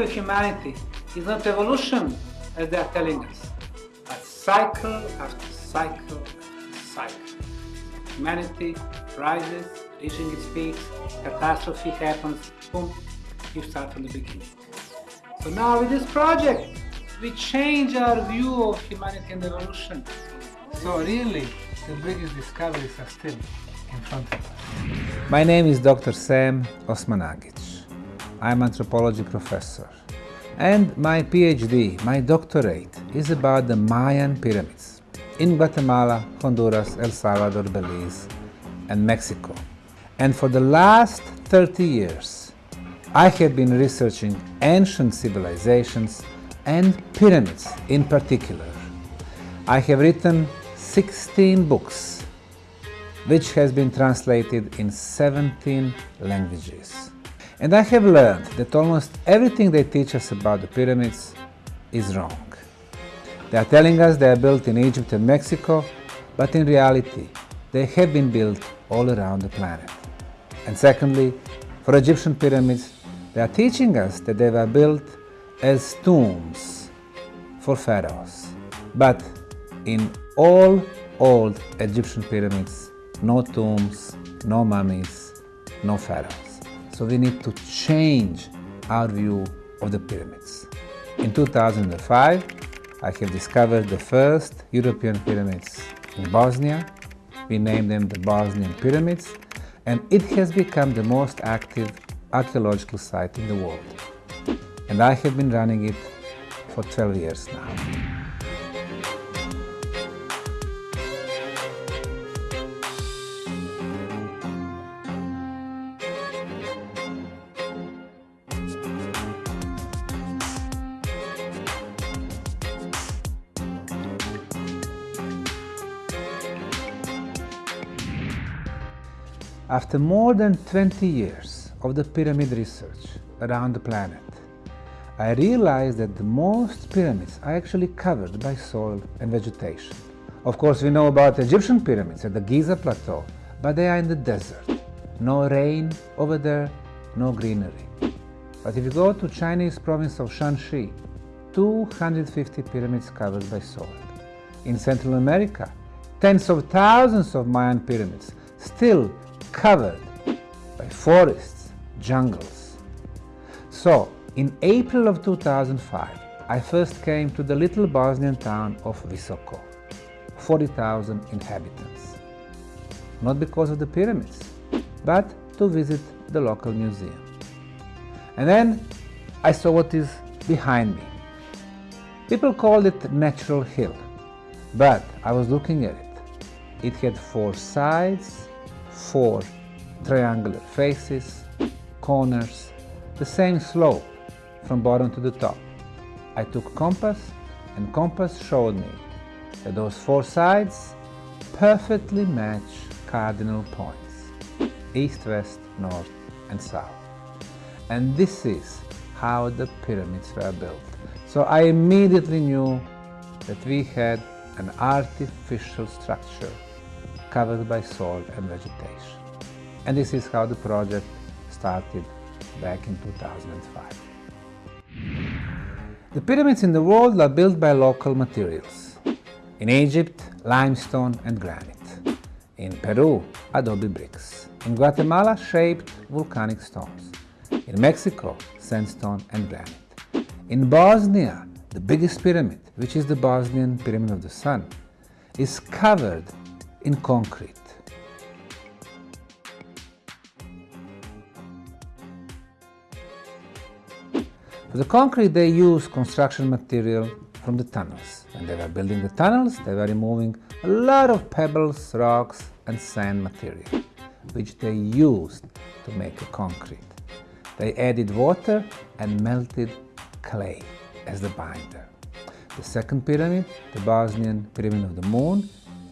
history of humanity is not evolution, as they are telling us, but cycle after cycle after cycle. Humanity rises, reaching its peaks, catastrophe happens, boom, you start from the beginning. So now with this project, we change our view of humanity and evolution. So really, the biggest discoveries are still in front of us. My name is Dr. Sam Osmanagic. I'm anthropology professor. And my PhD, my doctorate, is about the Mayan pyramids in Guatemala, Honduras, El Salvador, Belize, and Mexico. And for the last 30 years, I have been researching ancient civilizations and pyramids in particular. I have written 16 books, which has been translated in 17 languages. And I have learned that almost everything they teach us about the pyramids is wrong. They are telling us they are built in Egypt and Mexico, but in reality, they have been built all around the planet. And secondly, for Egyptian pyramids, they are teaching us that they were built as tombs for pharaohs. But in all old Egyptian pyramids, no tombs, no mummies, no pharaohs. So we need to change our view of the pyramids. In 2005, I have discovered the first European pyramids in Bosnia. We named them the Bosnian Pyramids, and it has become the most active archaeological site in the world and I have been running it for 12 years now. After more than 20 years of the pyramid research around the planet, I realized that the most pyramids are actually covered by soil and vegetation. Of course, we know about Egyptian pyramids at the Giza Plateau, but they are in the desert. No rain over there, no greenery. But if you go to Chinese province of Shanxi, 250 pyramids covered by soil. In Central America, tens of thousands of Mayan pyramids still covered by forests, jungles. So, in April of 2005, I first came to the little Bosnian town of Visoko, 40,000 inhabitants. Not because of the pyramids, but to visit the local museum. And then I saw what is behind me. People called it Natural Hill, but I was looking at it. It had four sides, four triangular faces, corners, the same slope, from bottom to the top. I took compass and compass showed me that those four sides perfectly match cardinal points, east, west, north and south. And this is how the pyramids were built. So I immediately knew that we had an artificial structure covered by soil and vegetation. And this is how the project started back in 2005. The pyramids in the world are built by local materials. In Egypt, limestone and granite. In Peru, adobe bricks. In Guatemala, shaped volcanic stones. In Mexico, sandstone and granite. In Bosnia, the biggest pyramid, which is the Bosnian Pyramid of the Sun, is covered in concrete. For the concrete, they use construction material from the tunnels. When they were building the tunnels, they were removing a lot of pebbles, rocks and sand material, which they used to make a concrete. They added water and melted clay as the binder. The second pyramid, the Bosnian Pyramid of the Moon,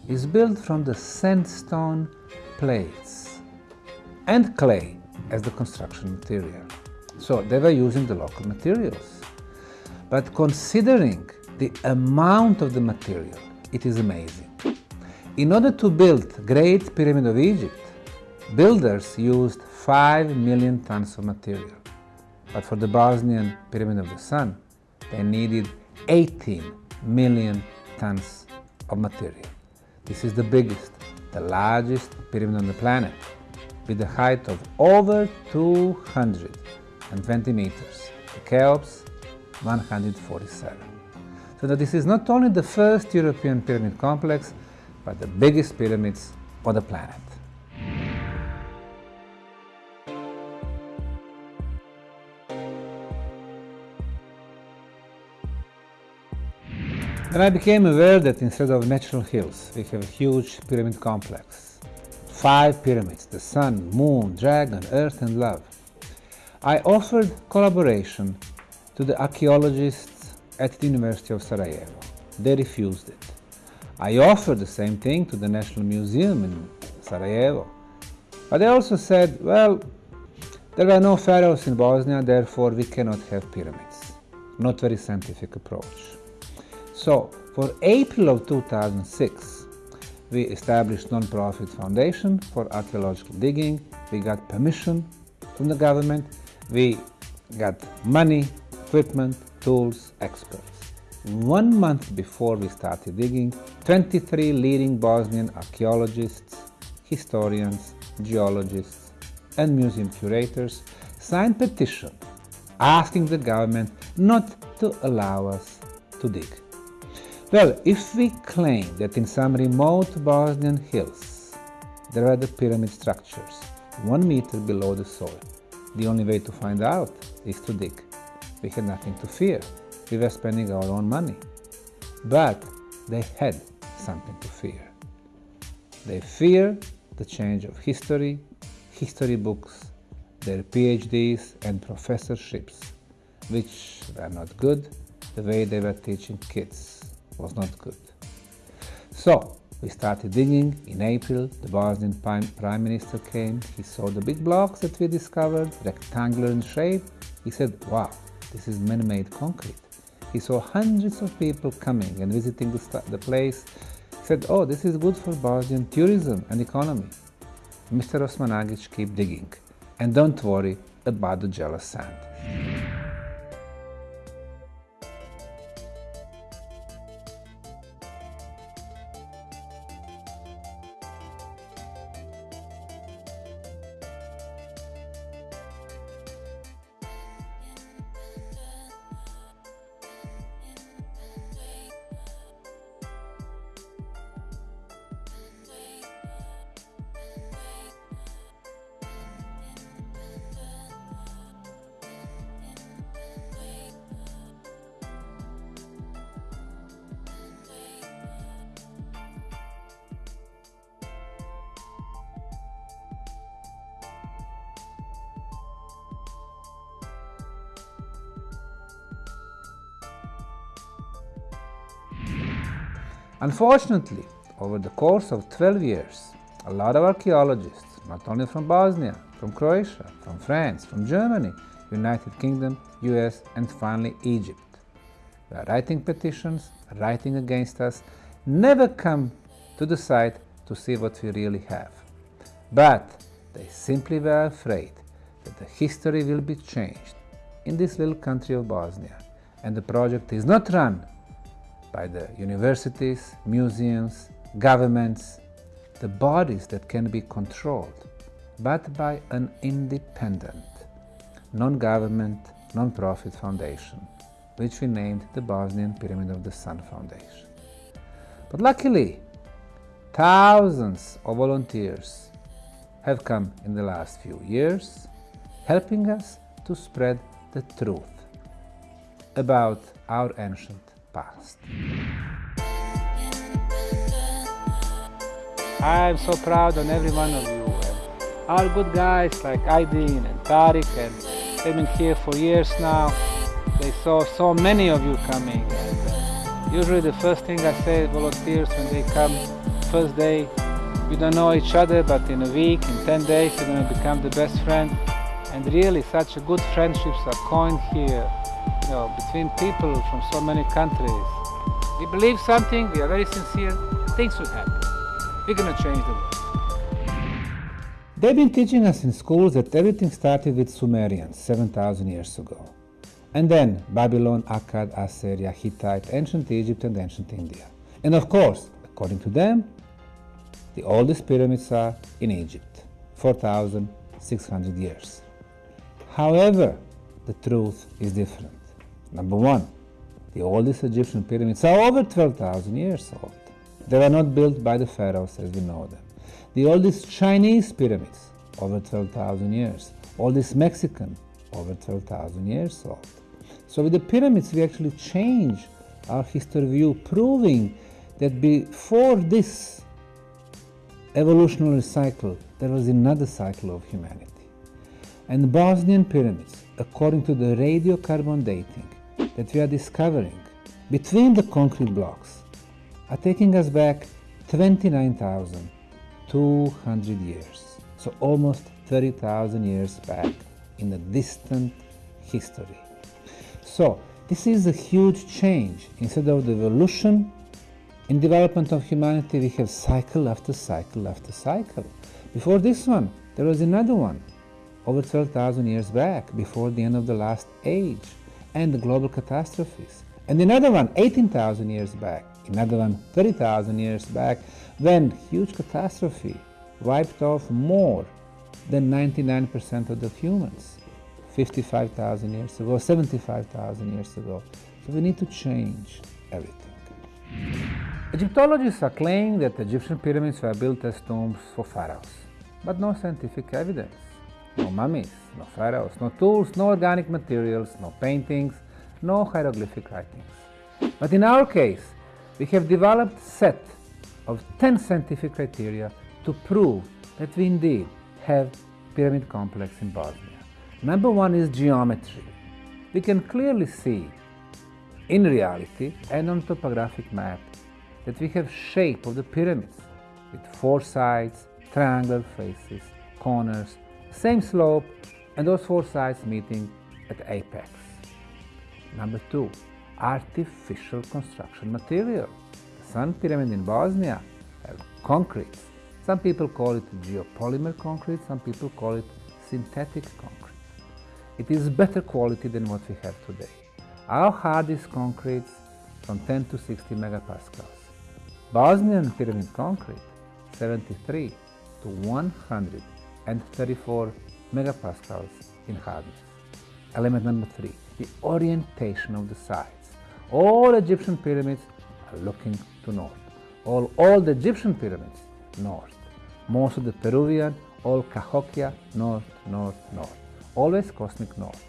is built from the sandstone plates and clay as the construction material. So they were using the local materials. But considering the amount of the material, it is amazing. In order to build Great Pyramid of Egypt, builders used 5 million tons of material. But for the Bosnian Pyramid of the Sun, they needed 18 million tons of material. This is the biggest, the largest pyramid on the planet, with a height of over 220 meters. The Cheops, 147. So that this is not only the first European pyramid complex, but the biggest pyramids on the planet. Then I became aware that instead of natural hills, we have a huge pyramid complex. Five pyramids, the sun, moon, dragon, earth and love. I offered collaboration to the archaeologists at the University of Sarajevo. They refused it. I offered the same thing to the National Museum in Sarajevo. But they also said, well, there are no pharaohs in Bosnia, therefore we cannot have pyramids. Not very scientific approach. So for April of 2006, we established non-profit foundation for archaeological digging. We got permission from the government. We got money, equipment, tools, experts. One month before we started digging, 23 leading Bosnian archaeologists, historians, geologists, and museum curators signed petition asking the government not to allow us to dig. Well, if we claim that in some remote Bosnian hills there are the pyramid structures one meter below the soil, the only way to find out is to dig. We had nothing to fear. We were spending our own money. But they had something to fear. They fear the change of history, history books, their PhDs and professorships, which were not good the way they were teaching kids was not good. So we started digging. In April, the Bosnian Prime Minister came. He saw the big blocks that we discovered, rectangular in shape. He said, wow, this is man-made concrete. He saw hundreds of people coming and visiting the, the place. He said, oh, this is good for Bosnian tourism and economy. Mr. Osmanagic, keep digging. And don't worry about the jealous sand. Unfortunately, over the course of 12 years, a lot of archaeologists, not only from Bosnia, from Croatia, from France, from Germany, United Kingdom, US, and finally Egypt, were writing petitions, writing against us, never come to the site to see what we really have. But they simply were afraid that the history will be changed in this little country of Bosnia, and the project is not run by the universities, museums, governments, the bodies that can be controlled, but by an independent, non-government, non-profit foundation, which we named the Bosnian Pyramid of the Sun Foundation. But luckily, thousands of volunteers have come in the last few years, helping us to spread the truth about our ancient past. I'm so proud on every one of you. And all good guys like Aydin and Tariq and they've been here for years now. They saw so many of you coming. And uh, usually the first thing I say to volunteers when they come first day, we don't know each other, but in a week, in 10 days, you're going to become the best friend. And really, such good friendships are coined here know, between people from so many countries. We believe something, we are very sincere, things will happen. We're going to change the world. They've been teaching us in schools that everything started with Sumerians 7,000 years ago. And then Babylon, Akkad, Assyria, Hittite, ancient Egypt, and ancient India. And of course, according to them, the oldest pyramids are in Egypt, 4,600 years. However, the truth is different. Number one, the oldest Egyptian pyramids are over 12,000 years old. They were not built by the pharaohs as we know them. The oldest Chinese pyramids, over 12,000 years. Oldest Mexican, over 12,000 years old. So with the pyramids, we actually change our history view, proving that before this evolutionary cycle, there was another cycle of humanity. And the Bosnian pyramids, according to the radiocarbon dating that we are discovering between the concrete blocks, are taking us back 29,200 years. So almost 30,000 years back in a distant history. So this is a huge change. Instead of the evolution in development of humanity, we have cycle after cycle after cycle. Before this one, there was another one, over 12,000 years back, before the end of the last age and global catastrophes. And another one, 18,000 years back, another one, 30,000 years back, when huge catastrophe wiped off more than 99% of the humans 55,000 years ago, 75,000 years ago. So we need to change everything. Egyptologists are claiming that Egyptian pyramids were built as tombs for pharaohs, but no scientific evidence. No mummies, no pharaohs, no tools, no organic materials, no paintings, no hieroglyphic writings. But in our case, we have developed a set of 10 scientific criteria to prove that we indeed have pyramid complex in Bosnia. Number one is geometry. We can clearly see in reality and on topographic map that we have shape of the pyramids with four sides, triangular faces, corners, same slope, and those four sides meeting at apex. Number two, artificial construction material. The Sun Pyramid in Bosnia have concrete. Some people call it geopolymer concrete, some people call it synthetic concrete. It is better quality than what we have today. Our hardest concrete from 10 to 60 megapascals. Bosnian pyramid concrete, 73 to 134 megapascals in hardness. Element number three, the orientation of the sides. All Egyptian pyramids are looking to north. All old Egyptian pyramids, north. Most of the Peruvian, all Cahokia, north, north, north. Always cosmic north.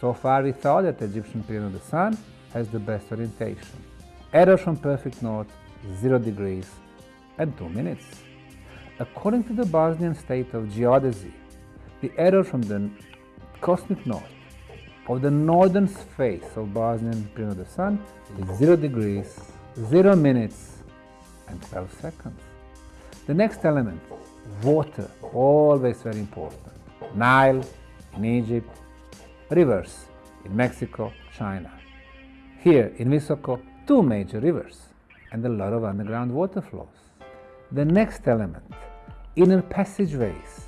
So far we thought that the Egyptian pyramid of the sun has the best orientation. Error from perfect north 0 degrees and 2 minutes. According to the Bosnian state of geodesy, the error from the cosmic north of the northern face of Bosnian Pyramid of the Sun is 0 degrees, 0 minutes and 12 seconds. The next element, water, always very important. Nile in Egypt, rivers in Mexico, China. Here in Visoko, two major rivers and a lot of underground water flows. The next element, inner passageways.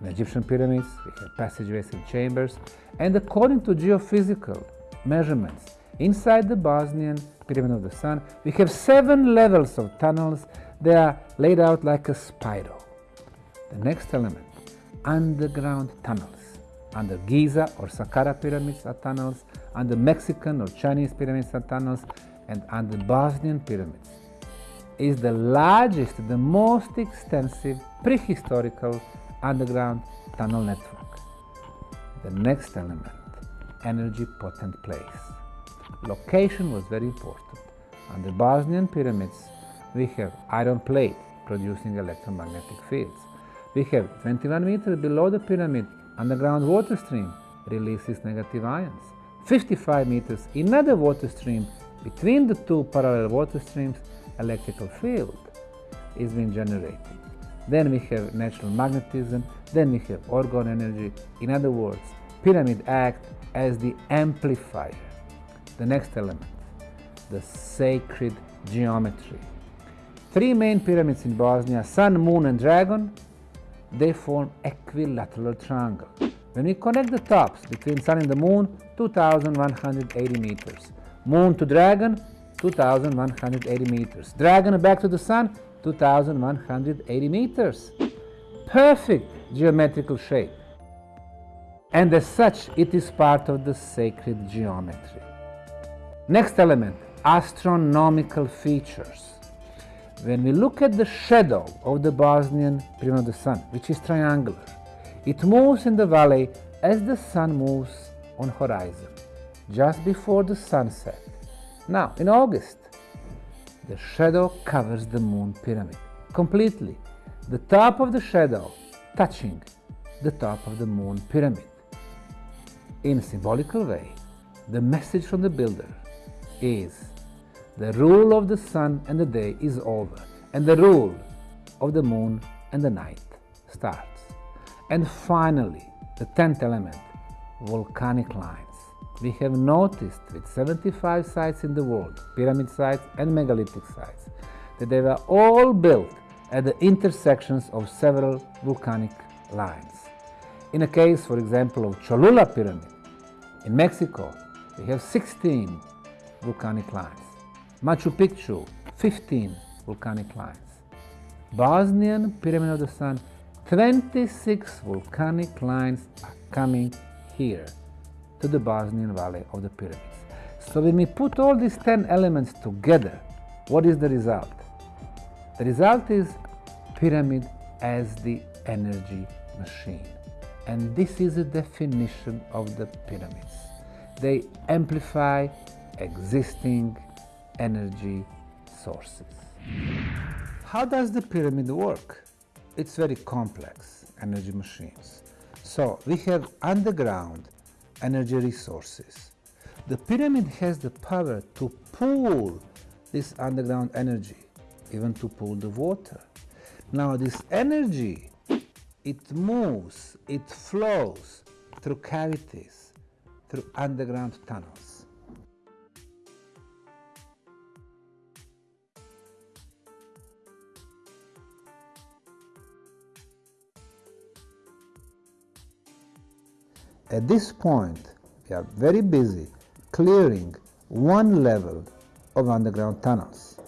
In Egyptian pyramids, we have passageways and chambers, and according to geophysical measurements, inside the Bosnian Pyramid of the Sun, we have seven levels of tunnels. They are laid out like a spiral. The next element, underground tunnels. Under Giza or Saqqara pyramids are tunnels, under Mexican or Chinese pyramids are tunnels, and under Bosnian pyramids is the largest, the most extensive prehistorical underground tunnel network. The next element, energy potent place. Location was very important. On the Bosnian pyramids, we have iron plate producing electromagnetic fields. We have 21 meters below the pyramid, underground water stream releases negative ions. 55 meters, another water stream between the two parallel water streams, electrical field is being generated. Then we have natural magnetism, then we have orgone energy. In other words, pyramid act as the amplifier. The next element, the sacred geometry. Three main pyramids in Bosnia, Sun, Moon and Dragon, they form equilateral triangle. When we connect the tops between Sun and the Moon, 2180 meters. Moon to Dragon, 2180 meters. Dragon back to the Sun, 2180 meters. Perfect geometrical shape. And as such, it is part of the sacred geometry. Next element, astronomical features. When we look at the shadow of the Bosnian pyramid of the sun, which is triangular, it moves in the valley as the sun moves on horizon, just before the sunset. Now, in August, the shadow covers the moon pyramid completely, the top of the shadow touching the top of the moon pyramid. In a symbolical way, the message from the builder is the rule of the sun and the day is over, and the rule of the moon and the night starts. And finally, the tenth element, volcanic lines. We have noticed with 75 sites in the world, pyramid sites and megalithic sites, that they were all built at the intersections of several volcanic lines. In a case, for example, of Cholula Pyramid in Mexico, we have 16 volcanic lines. Machu Picchu, 15 volcanic lines. Bosnian Pyramid of the Sun, 26 volcanic lines are coming here to the Bosnian Valley of the Pyramids. So when we put all these 10 elements together, what is the result? The result is pyramid as the energy machine. And this is a definition of the pyramids. They amplify existing energy sources. How does the pyramid work? It's very complex, energy machines. So we have underground energy resources. The pyramid has the power to pull this underground energy, even to pull the water. Now this energy, it moves, it flows through cavities, through underground tunnels. At this point, we are very busy clearing one level of underground tunnels.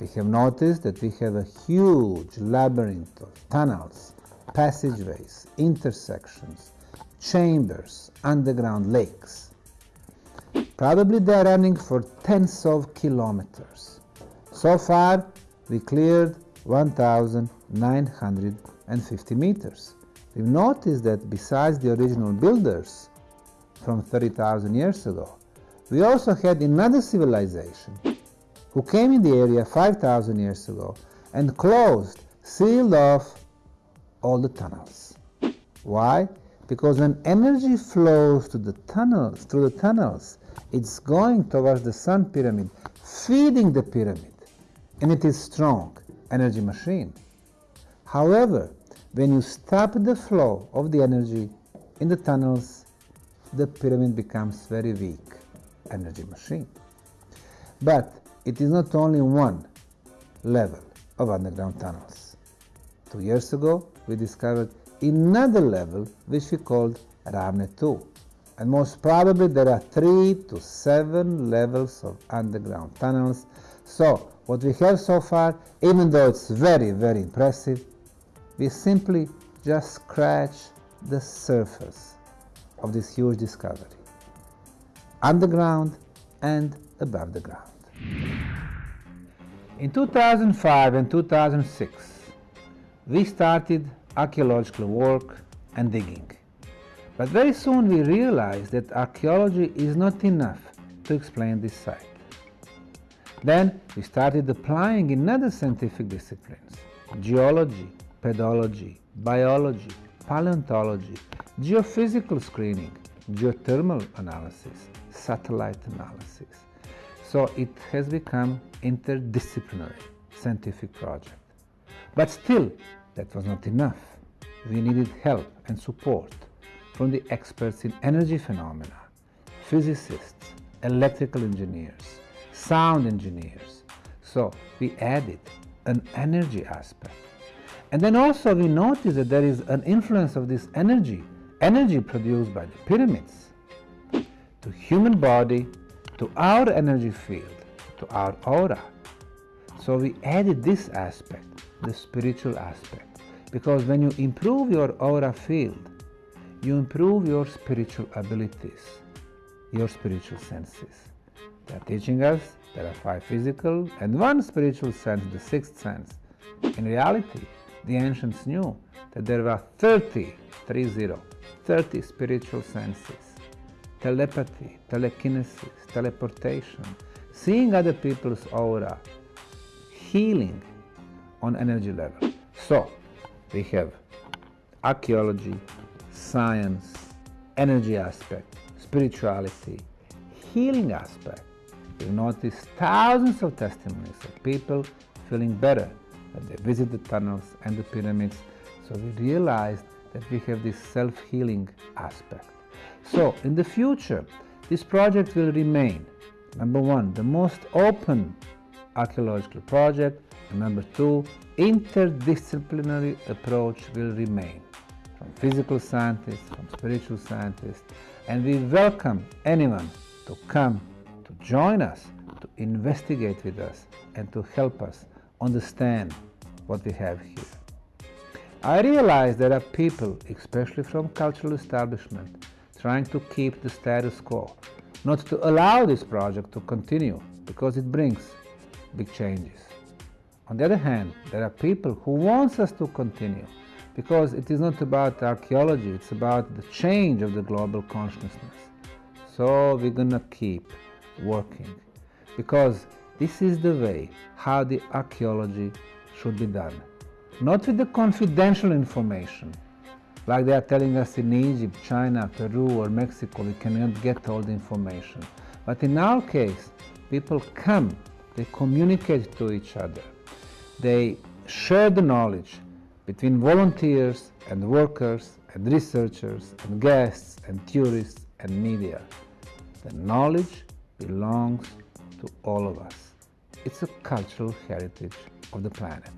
We have noticed that we have a huge labyrinth of tunnels, passageways, intersections, chambers, underground lakes. Probably they are running for tens of kilometers. So far, we cleared 1,950 meters. We've noticed that besides the original builders from 30,000 years ago, we also had another civilization who came in the area 5,000 years ago and closed, sealed off all the tunnels. Why? Because when energy flows to the tunnels, through the tunnels, it's going towards the sun pyramid, feeding the pyramid, and it is strong energy machine. However, when you stop the flow of the energy in the tunnels, the pyramid becomes very weak energy machine. But it is not only one level of underground tunnels. Two years ago, we discovered another level which we called Ravne 2. And most probably there are three to seven levels of underground tunnels. So what we have so far, even though it's very, very impressive, we simply just scratch the surface of this huge discovery, underground and above the ground. In 2005 and 2006, we started archaeological work and digging. But very soon we realized that archaeology is not enough to explain this site. Then we started applying in other scientific disciplines, geology, pedology, biology, paleontology, geophysical screening, geothermal analysis, satellite analysis. So it has become interdisciplinary scientific project. But still, that was not enough. We needed help and support from the experts in energy phenomena, physicists, electrical engineers, sound engineers. So we added an energy aspect And then also we notice that there is an influence of this energy, energy produced by the pyramids, to human body, to our energy field, to our aura. So we added this aspect, the spiritual aspect, because when you improve your aura field, you improve your spiritual abilities, your spiritual senses. They are teaching us there are five physical and one spiritual sense, the sixth sense. In reality, the ancients knew that there were 30, 30, 30 spiritual senses. Telepathy, telekinesis, teleportation, seeing other people's aura, healing on energy level. So, we have archaeology, science, energy aspect, spirituality, healing aspect. We notice thousands of testimonies of people feeling better they visit the tunnels and the pyramids. So we realized that we have this self-healing aspect. So in the future, this project will remain, number one, the most open archaeological project, and number two, interdisciplinary approach will remain from physical scientists, from spiritual scientists, and we welcome anyone to come to join us, to investigate with us, and to help us understand what we have here. I realize there are people, especially from cultural establishment, trying to keep the status quo, not to allow this project to continue because it brings big changes. On the other hand, there are people who want us to continue because it is not about archaeology, it's about the change of the global consciousness. So we're gonna keep working because this is the way how the archaeology should be done. Not with the confidential information, like they are telling us in Egypt, China, Peru or Mexico, we cannot get all the information. But in our case, people come, they communicate to each other, they share the knowledge, between volunteers and workers and researchers and guests and tourists and media. The knowledge belongs to all of us. It's a cultural heritage of the planet.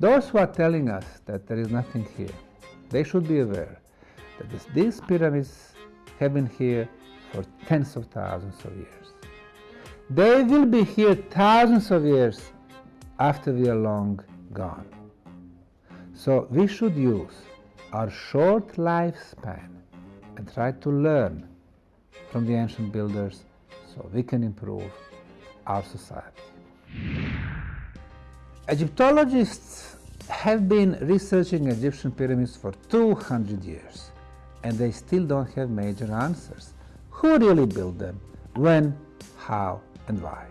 Those who are telling us that there is nothing here, they should be aware that this, these pyramids have been here for tens of thousands of years. They will be here thousands of years after we are long gone. So we should use our short lifespan and try to learn from the ancient builders so we can improve our society. Egyptologists have been researching Egyptian pyramids for 200 years and they still don't have major answers. Who really built them? When? How? And why?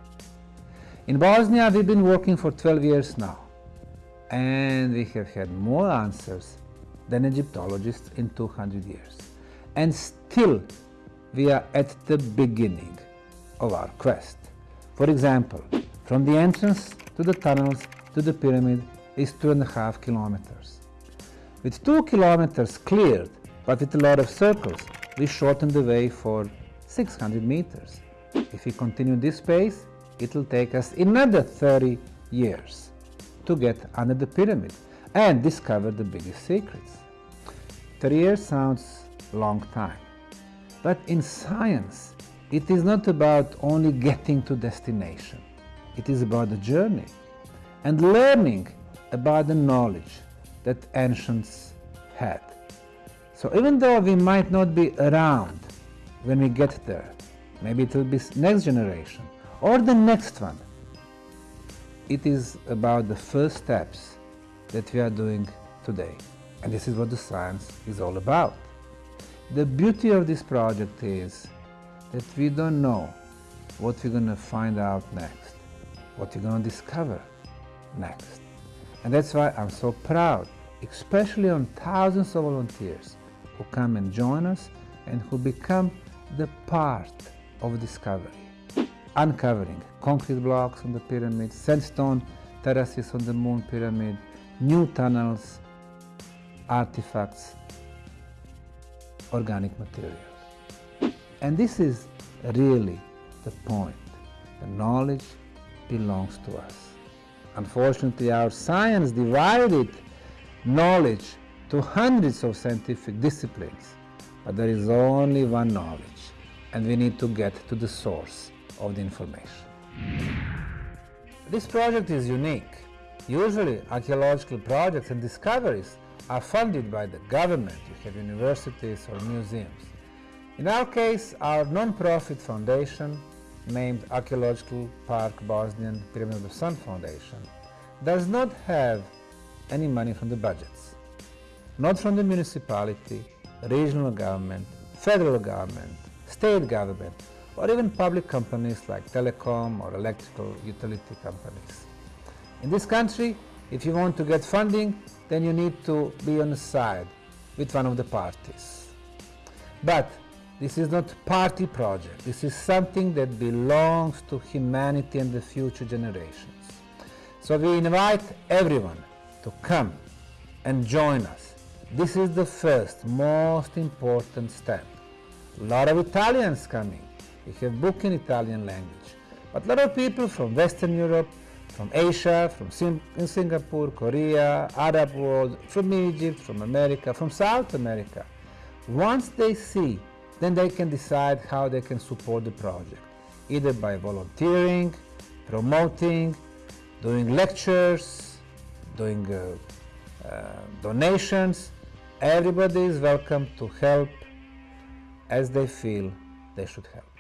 In Bosnia we've been working for 12 years now and we have had more answers than Egyptologists in 200 years. And still, we are at the beginning of our quest. For example, from the entrance to the tunnels to the pyramid is two and a half kilometers. With two kilometers cleared, but with a lot of circles, we shortened the way for 600 meters. If we continue this pace, it will take us another 30 years to get under the pyramid and discover the biggest secrets. 30 years sounds long time, but in science it is not about only getting to destination. It is about the journey and learning about the knowledge that ancients had. So even though we might not be around when we get there, maybe it will be next generation or the next one, it is about the first steps that we are doing today. And this is what the science is all about. The beauty of this project is that we don't know what we're going to find out next, what you're going to discover next. And that's why I'm so proud, especially on thousands of volunteers who come and join us and who become the part of discovery uncovering concrete blocks on the pyramid, sandstone terraces on the moon pyramid, new tunnels, artifacts, organic materials. And this is really the point. The knowledge belongs to us. Unfortunately, our science divided knowledge to hundreds of scientific disciplines, but there is only one knowledge, and we need to get to the source of the information. This project is unique. Usually, archaeological projects and discoveries are funded by the government. You have universities or museums. In our case, our non-profit foundation, named Archaeological Park Bosnian Pyramid of the Sun Foundation, does not have any money from the budgets. Not from the municipality, regional government, federal government, state government, or even public companies like telecom or electrical utility companies. In this country, if you want to get funding, then you need to be on the side with one of the parties. But this is not party project. This is something that belongs to humanity and the future generations. So we invite everyone to come and join us. This is the first, most important step. A lot of Italians coming. We have book in Italian language. But a lot of people from Western Europe, from Asia, from in Singapore, Korea, Arab world, from Egypt, from America, from South America. Once they see, then they can decide how they can support the project, either by volunteering, promoting, doing lectures, doing uh, uh, donations. Everybody is welcome to help as they feel they should help.